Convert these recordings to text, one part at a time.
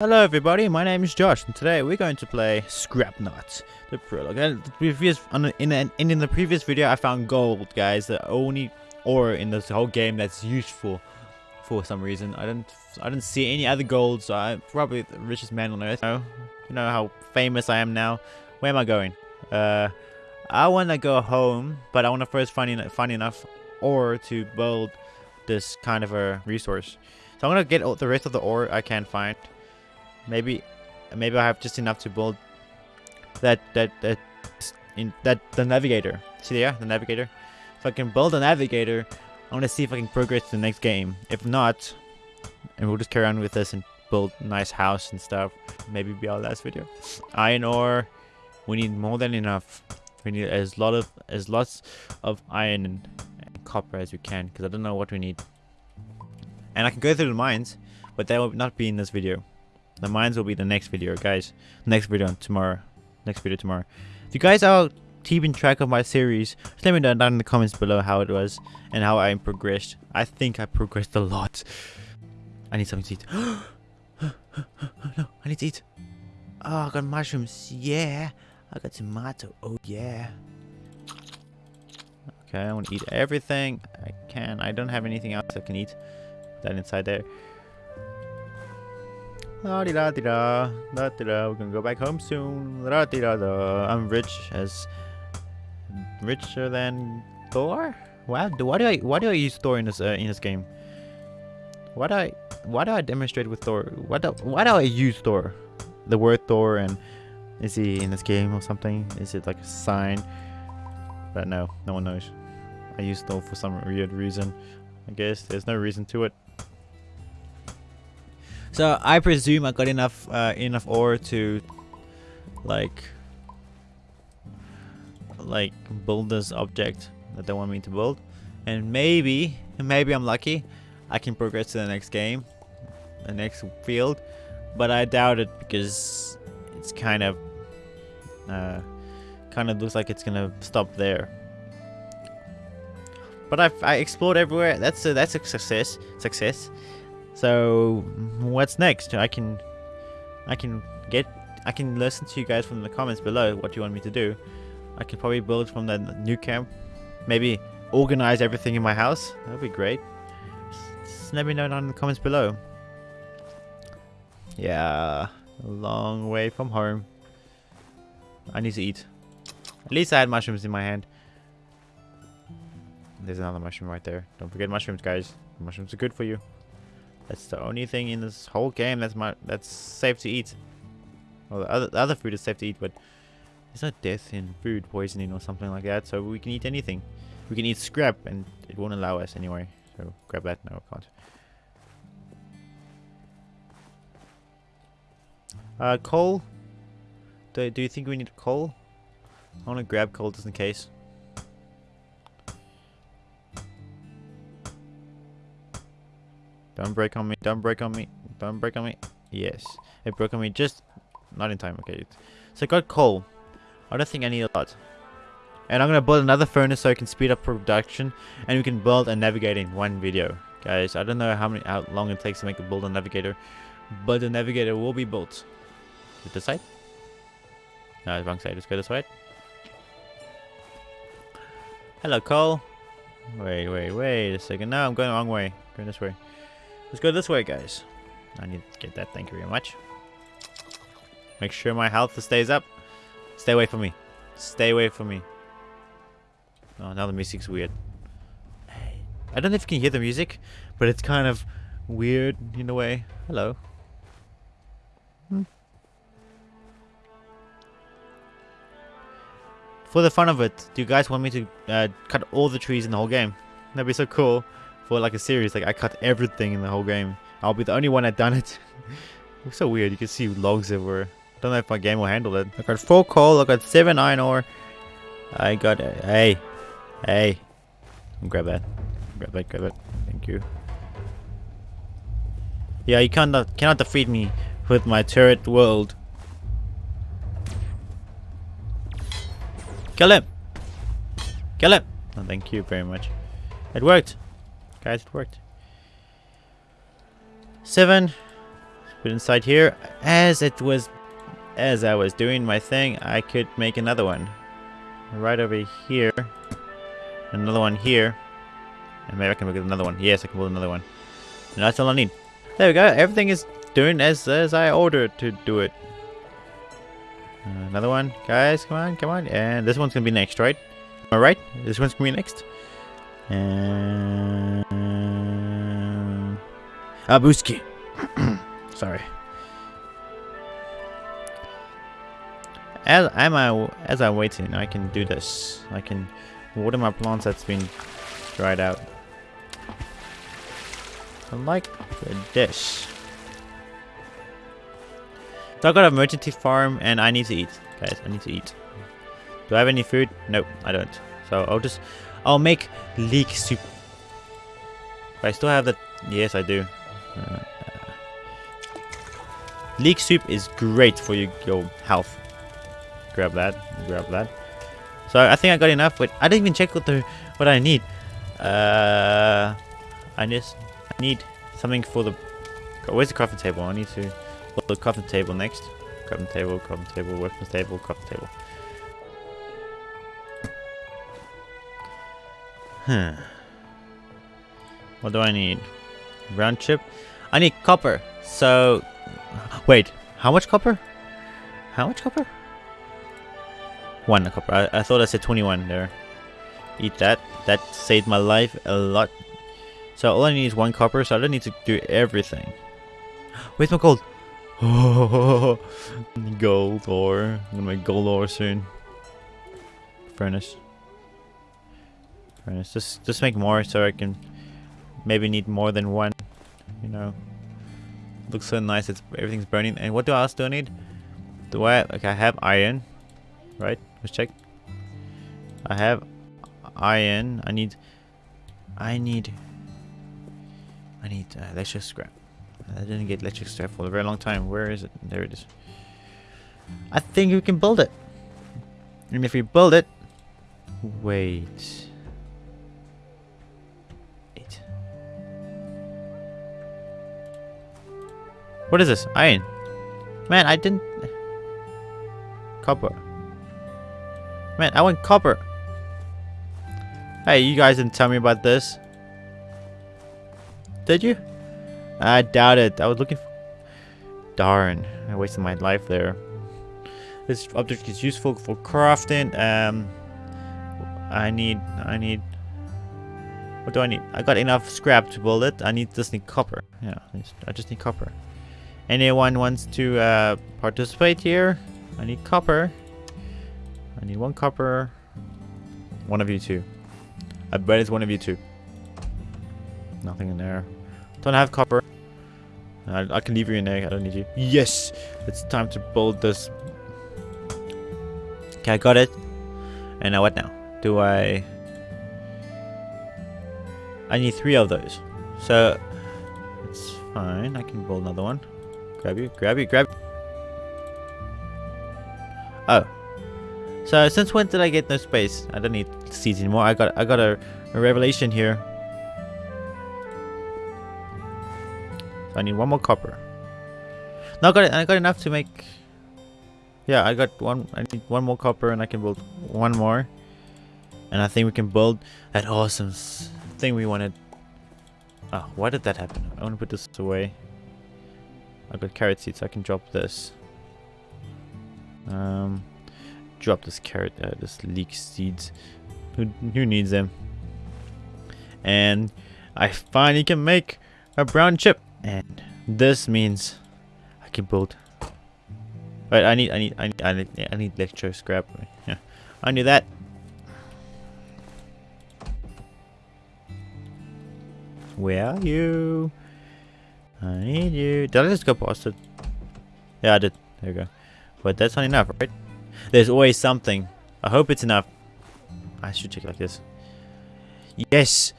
Hello everybody, my name is Josh, and today we're going to play Scrapnaut, the prologue. And the previous, in, the- in, the previous video, I found gold, guys. The only ore in this whole game that's useful for some reason. I didn't, I didn't see any other gold, so I'm probably the richest man on earth. You know, you know how famous I am now. Where am I going? Uh, I want to go home, but I want to first find, en- find enough ore to build this kind of a resource. So I'm gonna get all the rest of the ore I can find. Maybe, maybe I have just enough to build that that that in that the navigator. See there, the navigator. If I can build a navigator, I want to see if I can progress to the next game. If not, and we'll just carry on with this and build nice house and stuff. Maybe be our last video. Iron ore. We need more than enough. We need as lot of as lots of iron and, and copper as we can, because I don't know what we need. And I can go through the mines, but that will not be in this video. The mines will be the next video, guys. Next video tomorrow. Next video tomorrow. If you guys are keeping track of my series, just let me know down in the comments below how it was and how I progressed. I think I progressed a lot. I need something to eat. no, I need to eat. Oh, I got mushrooms. Yeah. I got tomato. Oh, yeah. Okay, I want to eat everything I can. I don't have anything else I can eat. That inside there. La di da di da, da di da. We're gonna go back home soon. La di da da. I'm rich as richer than Thor. Wow, do- why do I why do I use Thor in this uh, in this game? Why do I why do I demonstrate with Thor? Why do why do I use Thor? The word Thor and is he in this game or something? Is it like a sign? But no, no one knows. I use Thor for some weird reason. I guess there's no reason to it. So I presume I got enough uh, enough ore to like like build this object that they want me to build, and maybe maybe I'm lucky, I can progress to the next game, the next field, but I doubt it because it's kind of uh, kind of looks like it's gonna stop there. But I've I explored everywhere. That's a, that's a success. Success. So what's next? I can I can get I can listen to you guys from the comments below what you want me to do. I can probably build from the new camp. Maybe organize everything in my house. That would be great. Just, let me know down in the comments below. Yeah, long way from home. I need to eat. At least I had mushrooms in my hand. There's another mushroom right there. Don't forget mushrooms, guys. Mushrooms are good for you. That's the only thing in this whole game that's my that's safe to eat. Well, the other the other food is safe to eat, but there's no death in food poisoning or something like that. So we can eat anything. We can eat scrap, and it won't allow us anyway. So grab that. No, I can't. Uh, coal. Do do you think we need coal? I want to grab coal just in case. Don't break on me. Don't break on me. Don't break on me. Yes. It broke on me just not in time. Okay. So I got coal. I don't think I need a lot. And I'm going to build another furnace so I can speed up production. And we can build a navigator in one video. Guys, I don't know how many how long it takes to make a build a navigator. But the navigator will be built. With this side? No, wrong side. Let's go this way. Hello, Cole. Wait, wait, wait a second. No, I'm going the wrong way. Going this way. Let's go this way, guys. I need to get that. Thank you very much. Make sure my health stays up. Stay away from me. Stay away from me. Oh, now the music's weird. I don't know if you can hear the music, but it's kind of weird in a way. Hello. Hmm. For the fun of it, do you guys want me to uh, cut all the trees in the whole game? That'd be so cool for like a series. Like I cut everything in the whole game. I'll be the only one that done it. Looks so weird. You can see logs everywhere. Don't know if my game will handle it. I got four coal. I got seven iron ore. I got a hey, hey. Grab that. Grab that. Grab it. Thank you. Yeah, you cannot cannot defeat me with my turret world. Kill him. Kill him. Oh, thank you very much. It worked. Guys, it worked. Seven. Put inside here. As it was, as I was doing my thing, I could make another one. Right over here. Another one here. And maybe I can make another one. Yes, I can build another one. And that's all I need. There we go. Everything is doing as, as I ordered to do it. Uh, another one. Guys, come on, come on. And this one's going to be next, right? Am I right? This one's going to be next. And... Abuski. Sorry. As I'm as I'm waiting, I can do this. I can water my plants that's been dried out. I like this. So I got an emergency farm and I need to eat. Guys, I need to eat. Do I have any food? Nope, I don't. So I'll just, I'll make leek soup. But I still have the, yes I do. Uh, leek soup is great for your, your health. Grab that, grab that. So I think I got enough, but I didn't even check what the what I need. Uh, I just need something for the. Where's the crafting table? I need to build the crafting table next. Crafting table, crafting table, weapons table, crafting table. Hmm. What do I need? Brown chip. I need copper. So, wait. How much copper? How much copper? One copper. I, I thought I said 21 there. Eat that. That saved my life a lot. So all I need is one copper, so I don't need to do everything. Where's my gold? Oh, gold ore. I'm gonna make gold ore soon. Furnace. Furnace. Just, just make more so I can maybe need more than one. You know. Looks so nice. It's everything's burning. And what do I else do I need? Do I? Okay, I have iron. Right. Let's check. I have iron. I need. I need. I need uh, electric scrap. I didn't get electric scrap for a very long time. Where is it? There it is. I think we can build it. And if we build it... Wait. Wait. What is this? Iron. Man, I didn't... Copper. Man, I want copper. Hey, you guys didn't tell me about this. Did you? I doubt it. I was looking for... Darn. I wasted my life there. This object is useful for crafting. Um, I need... I need... What do I need? I got enough scrap to build it. I need just need copper. Yeah, I just need copper. Anyone wants to uh, participate here? I need copper. I need one copper. One of you two. I bet it's one of you two. Nothing in there. Don't have copper. I, I can leave you in there. I don't need you. Yes! It's time to build this. Okay, I got it. And now what now? Do I... I need three of those. So, it's fine. I can build another one. Grab you, grab you, grab Oh. So, since when did I get no space? I don't need seeds anymore. I got I got a, a revelation here. I need one more copper. Now I got it. I got enough to make. Yeah, I got one. I need one more copper, and I can build one more. And I think we can build that awesome thing we wanted. Oh, why did that happen? I want to put this away. I got carrot seeds. I can drop this. Um, drop this carrot. Uh, this leek seeds. Who who needs them? And I finally can make a brown chip. And this means I can build. Right, I need, I need, I need, I need, I need electro scrap. Yeah, I knew that. Where are you? I need you. Did I just go past it? Yeah, I did. There we go. But that's not enough, right? There's always something. I hope it's enough. I should check it like this. Yes!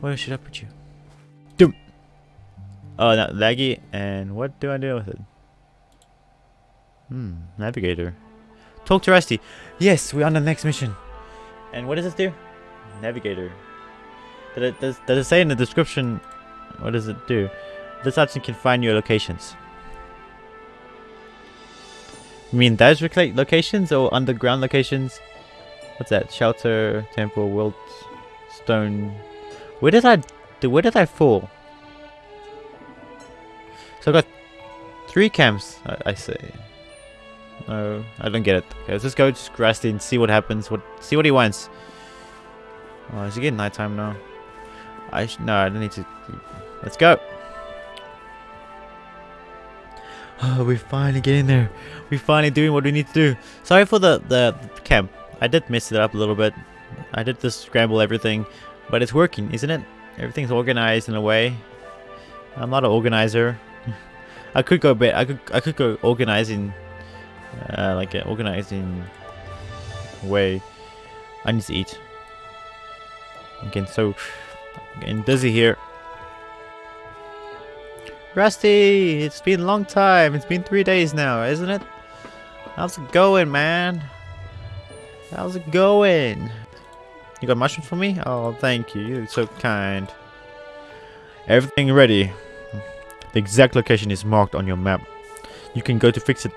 Where should I put you? Doom. Oh, not laggy. And what do I do with it? Hmm, navigator. Talk to Rusty. Yes, we're on the next mission. And what does this do? Navigator. Did it, does, does it say in the description? What does it do? This option can find your locations. You mean those locations or underground locations? What's that? Shelter, temple, wilt, stone. Where did I... do? Where did I fall? So I've got three camps, I, I say. No, I don't get it. Okay, let's just go to Rusty and see what happens. What See what he wants. Oh, is it getting nighttime now? I no, I don't need to. Let's go. Oh, we're finally getting there. We're finally doing what we need to do. Sorry for the, the camp. I did mess it up a little bit. I did just scramble everything. But it's working, isn't it? Everything's organized in a way. I'm not an organizer. I could go bit. I could I could go organizing, uh, like an organizing way. I need to eat. Getting so getting dizzy here. Rusty, it's been a long time. It's been three days now, isn't it? How's it going, man? How's it going? You got mushrooms for me? Oh, thank you. You're so kind. Everything ready. The exact location is marked on your map. You can go to fix it.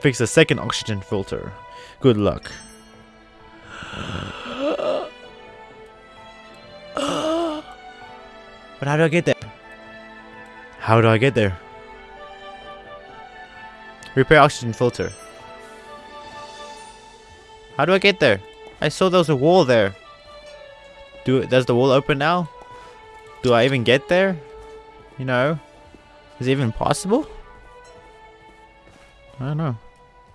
Fix the second oxygen filter. Good luck. But how do I get there? How do I get there? Repair oxygen filter. How do I get there? I saw there was a wall there. Do Does the wall open now? Do I even get there? You know? Is it even possible? I don't know.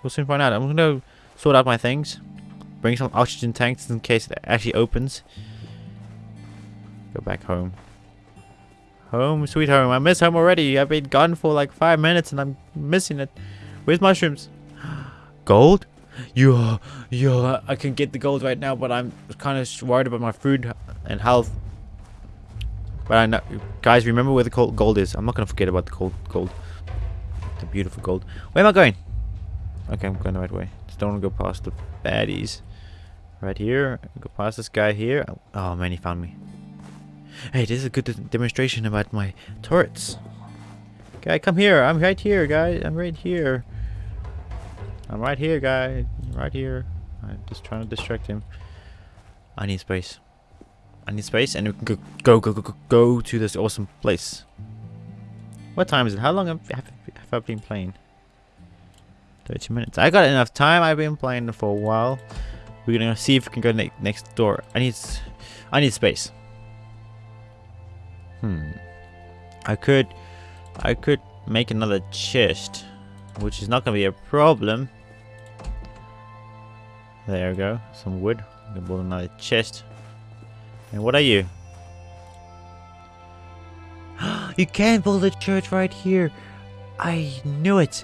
We'll soon find out. I'm gonna sort out my things. Bring some oxygen tanks in case it actually opens. Go back home. Home, sweet home. I miss home already. I've been gone for like five minutes and I'm missing it. Where's mushrooms? Gold? Yeah, yeah, I can get the gold right now, but I'm kind of worried about my food and health. But I know, guys, remember where the gold is. I'm not going to forget about the gold, gold. The beautiful gold. Where am I going? Okay, I'm going the right way. Just don't want to go past the baddies. Right here. Go past this guy here. Oh, man, he found me. Hey, this is a good demonstration about my turrets. Guy, come here. I'm right here, guys. I'm right here. I'm right here, guy. Right here. I'm just trying to distract him. I need space. I need space and we can go, go, go, go, go to this awesome place. What time is it? How long have I been playing? 30 minutes. I got enough time. I've been playing for a while. We're gonna see if we can go ne next door. I need, I need space. Hmm. I could, I could make another chest, which is not gonna be a problem. There we go. Some wood. I'm gonna build another chest. And what are you? you can build a church right here. I knew it.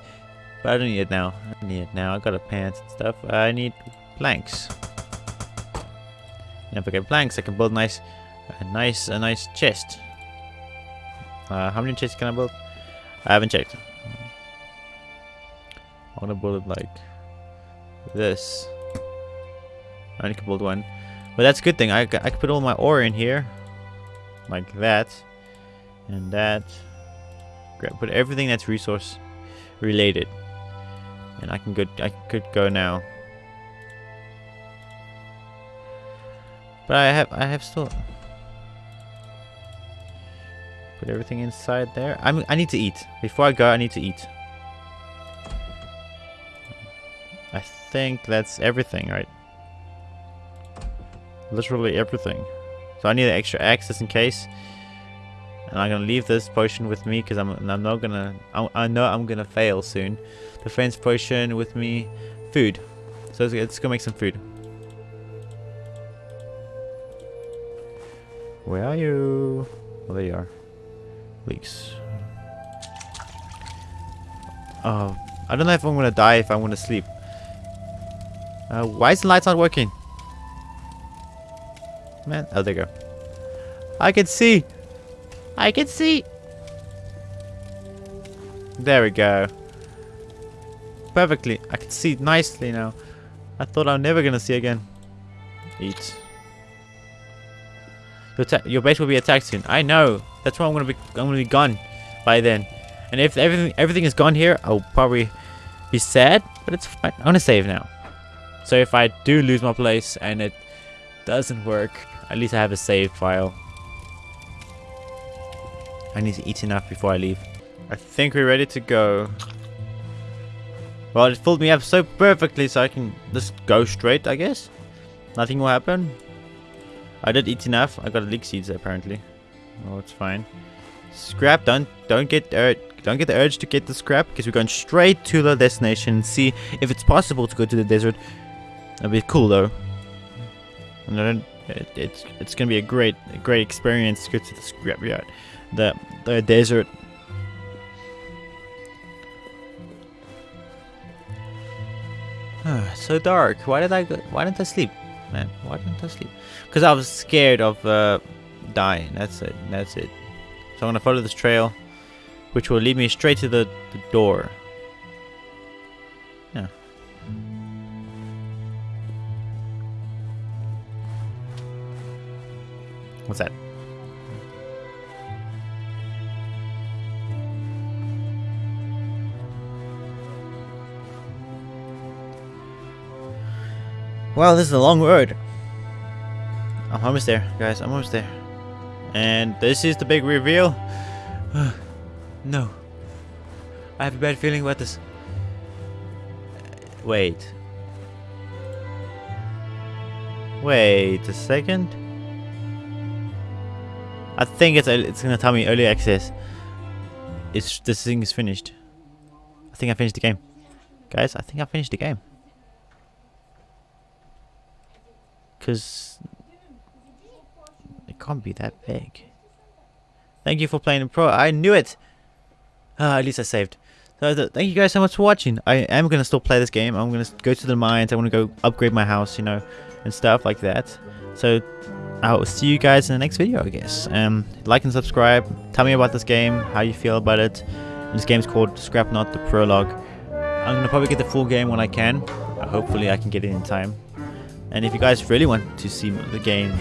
But I don't need it now. I need it now. I got a pants and stuff. I need planks. And if I get planks, I can build nice, a nice, a nice chest. Uh, how many chests can I build? I haven't checked. I'm gonna build it like this. I only can build one. But that's a good thing. I, I can put all my ore in here. Like that. And that. Put everything that's resource related. And I can go I could go now. But I have I have still Put everything inside there. I'm, I need to eat. Before I go, I need to eat. I think that's everything, right? Literally everything. So I need an extra access in case. And I'm gonna leave this potion with me because I'm, I'm not gonna. I, I, know I'm gonna fail soon. Defense potion with me. Food. So let's, let's go make some food. Where are you? Oh, there you are leaks. Uh, I don't know if I'm gonna die if I want to sleep. Uh, why is the lights not working? Man, oh there you go. I can see! I can see! There we go. Perfectly. I can see nicely now. I thought I'm never gonna see again. Eat. Your, your base will be attacked soon. I know. That's why I'm gonna be I'm gonna be gone by then. And if everything everything is gone here, I'll probably be sad, but it's fine. I'm gonna save now. So if I do lose my place and it doesn't work, at least I have a save file. I need to eat enough before I leave. I think we're ready to go. Well, it filled me up so perfectly so I can just go straight, I guess. Nothing will happen. I did eat enough. I got leek seeds apparently. Oh, it's fine. Scrap, don't don't get uh, don't get the urge to get the scrap because we're going straight to the destination see if it's possible to go to the desert. That'd be cool though. And it, it's it's gonna be a great a great experience to go to the scrapyard, the the desert. so dark. Why did I go, Why didn't I sleep, man? Why didn't I sleep? Because I was scared of uh, dying. That's it. That's it. So I'm gonna follow this trail, which will lead me straight to the, the door. Yeah. What's that? Wow, this is a long road. I'm almost there, guys. I'm almost there. And this is the big reveal. no. I have a bad feeling about this. Wait. Wait a second. I think it's it's gonna tell me early access. It's this thing is finished. I think I finished the game, guys. I think I finished the game. Because it can't be that big. Thank you for playing in pro. I knew it. Uh, at least I saved. So th thank you guys so much for watching. I am going to still play this game. I'm going to go to the mines. I want to go upgrade my house, you know, and stuff like that. So I'll see you guys in the next video, I guess. Um, like and subscribe. Tell me about this game, how you feel about it. And this game's called Scrapnaut the prologue. I'm going to probably get the full game when I can. Hopefully I can get it in time. And if you guys really want to see the game,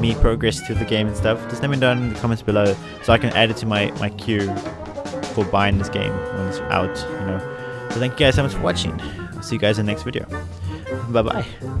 me progress through the game and stuff, just let me know in the comments below so I can add it to my, my queue for buying this game when it's out, you know. So thank you guys so much for watching. I'll see you guys in the next video. Bye bye.